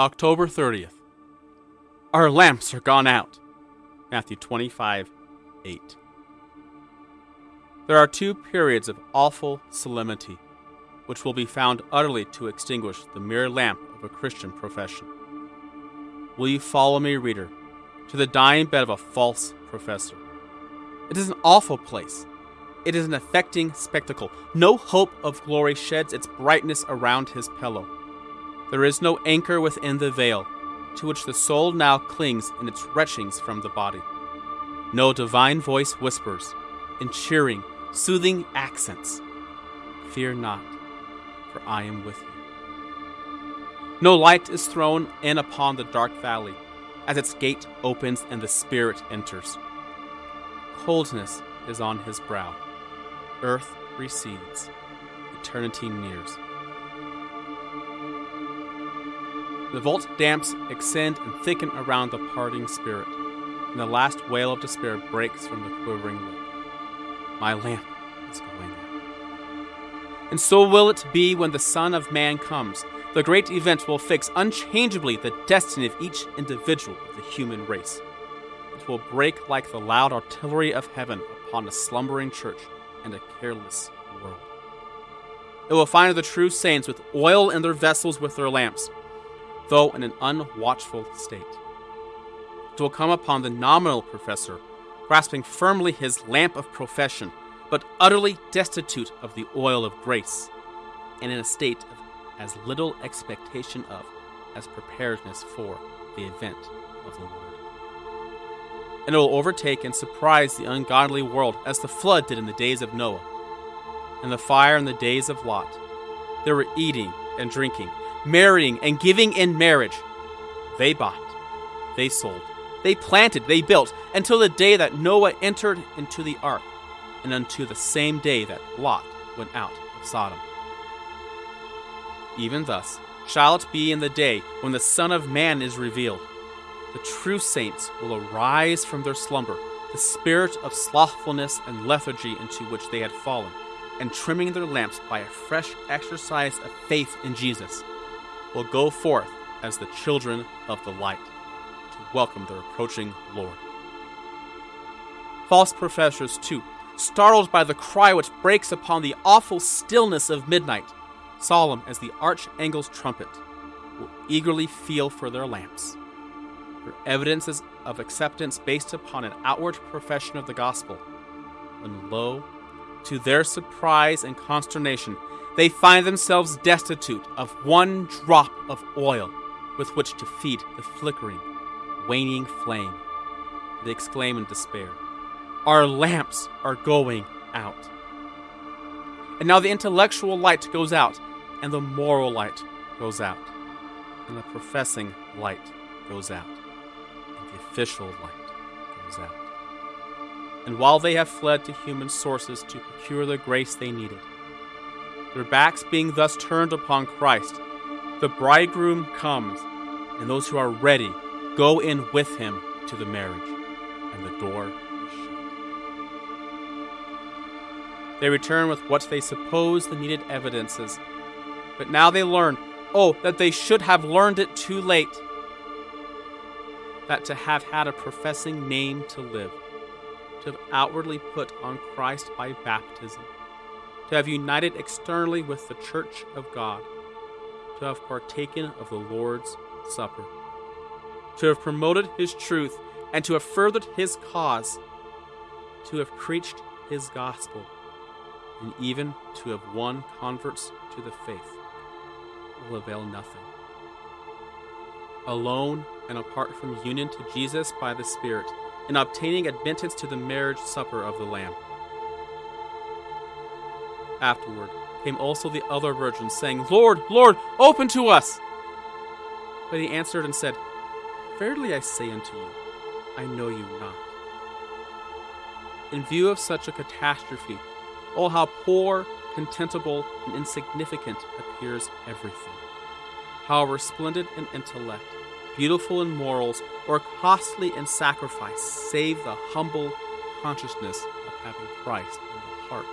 October 30th. Our lamps are gone out. Matthew 25, 8. There are two periods of awful solemnity, which will be found utterly to extinguish the mere lamp of a Christian profession. Will you follow me, reader, to the dying bed of a false professor? It is an awful place. It is an affecting spectacle. No hope of glory sheds its brightness around his pillow. There is no anchor within the veil, to which the soul now clings in its retchings from the body. No divine voice whispers, in cheering, soothing accents, Fear not, for I am with you. No light is thrown in upon the dark valley, as its gate opens and the Spirit enters. Coldness is on his brow. Earth recedes. Eternity nears. The vault damps extend and thicken around the parting spirit, and the last wail of despair breaks from the quivering lip. My lamp is going out. And so will it be when the Son of Man comes. The great event will fix unchangeably the destiny of each individual of the human race. It will break like the loud artillery of heaven upon a slumbering church and a careless world. It will find the true saints with oil in their vessels with their lamps though in an unwatchful state. It will come upon the nominal professor, grasping firmly his lamp of profession, but utterly destitute of the oil of grace, and in a state of as little expectation of as preparedness for the event of the Lord. And it will overtake and surprise the ungodly world as the flood did in the days of Noah, and the fire in the days of Lot. They were eating and drinking, marrying and giving in marriage. They bought, they sold, they planted, they built, until the day that Noah entered into the ark, and unto the same day that Lot went out of Sodom. Even thus shall it be in the day when the Son of Man is revealed. The true saints will arise from their slumber, the spirit of slothfulness and lethargy into which they had fallen, and trimming their lamps by a fresh exercise of faith in Jesus will go forth as the children of the light to welcome their approaching Lord. False professors, too, startled by the cry which breaks upon the awful stillness of midnight, solemn as the archangel's trumpet, will eagerly feel for their lamps. Their evidences of acceptance based upon an outward profession of the gospel, when lo, to their surprise and consternation, they find themselves destitute of one drop of oil with which to feed the flickering, waning flame. They exclaim in despair, Our lamps are going out. And now the intellectual light goes out, and the moral light goes out, and the professing light goes out, and the official light goes out. And while they have fled to human sources to procure the grace they needed, their backs being thus turned upon Christ, the bridegroom comes, and those who are ready go in with him to the marriage, and the door is shut. They return with what they suppose the needed evidences, but now they learn, oh, that they should have learned it too late. That to have had a professing name to live, have outwardly put on Christ by baptism, to have united externally with the Church of God, to have partaken of the Lord's Supper, to have promoted His truth, and to have furthered His cause, to have preached His gospel, and even to have won converts to the faith will avail nothing. Alone and apart from union to Jesus by the Spirit, and obtaining admittance to the marriage supper of the Lamb Afterward came also the other virgins, saying, Lord, Lord, open to us! But he answered and said, Verily I say unto you, I know you not. In view of such a catastrophe, oh, how poor, contemptible, and insignificant appears everything. How resplendent in intellect, beautiful in morals, or costly in sacrifice, save the humble consciousness of having Christ in the heart